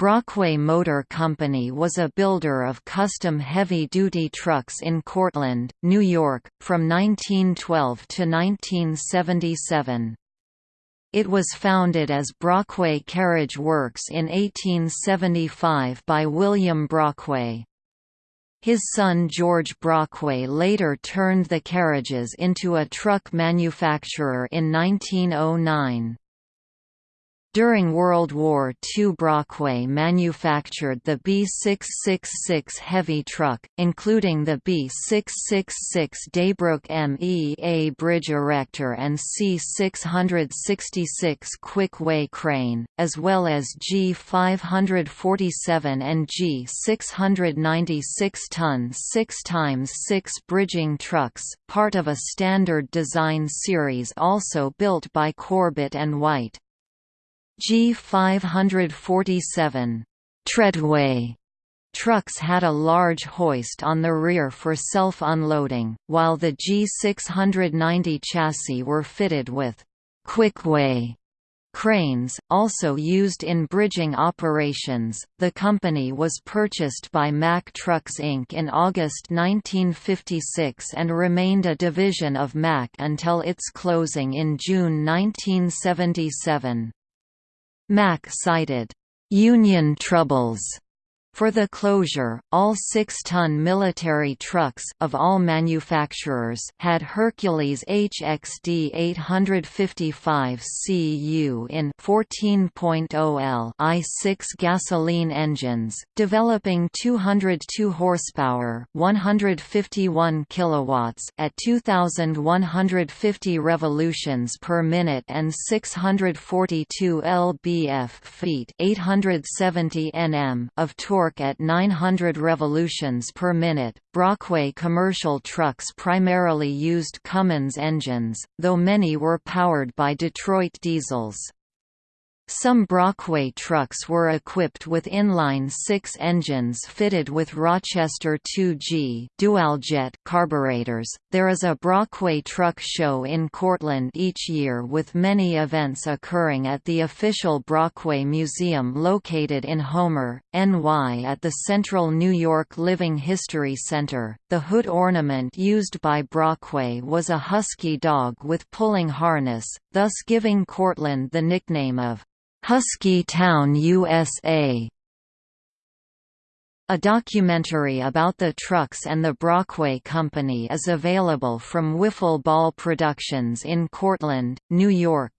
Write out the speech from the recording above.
Brockway Motor Company was a builder of custom heavy-duty trucks in Cortland, New York, from 1912 to 1977. It was founded as Brockway Carriage Works in 1875 by William Brockway. His son George Brockway later turned the carriages into a truck manufacturer in 1909. During World War II Brockway manufactured the B666 heavy truck, including the B666 Daybrook MEA bridge erector and C666 quick-way crane, as well as G547 and G696 ton 6x6 bridging trucks, part of a standard design series also built by Corbitt and White. G547 treadway trucks had a large hoist on the rear for self-unloading, while the G690 chassis were fitted with quickway cranes, also used in bridging operations. The company was purchased by Mack Trucks Inc. in August 1956 and remained a division of Mack until its closing in June 1977. Mack cited, "...union troubles." For the closure, all 6-ton military trucks of all manufacturers had Hercules HXD 855 CU in 14.0L I6 gasoline engines, developing 202 horsepower, 151 kilowatts at 2150 revolutions per minute and 642 lbf feet, 870 Nm of torque at 900 revolutions per minute. Brockway commercial trucks primarily used Cummins engines, though many were powered by Detroit diesels. Some Brockway trucks were equipped with inline-six engines fitted with Rochester 2G dual-jet carburetors. There is a Brockway truck show in Cortland each year with many events occurring at the official Brockway Museum located in Homer, NY at the Central New York Living History Center. The hood ornament used by Brockway was a husky dog with pulling harness, thus giving Cortland the nickname of Husky Town USA a documentary about the trucks and the Brockway Company is available from Wiffle Ball Productions in Cortland, New York.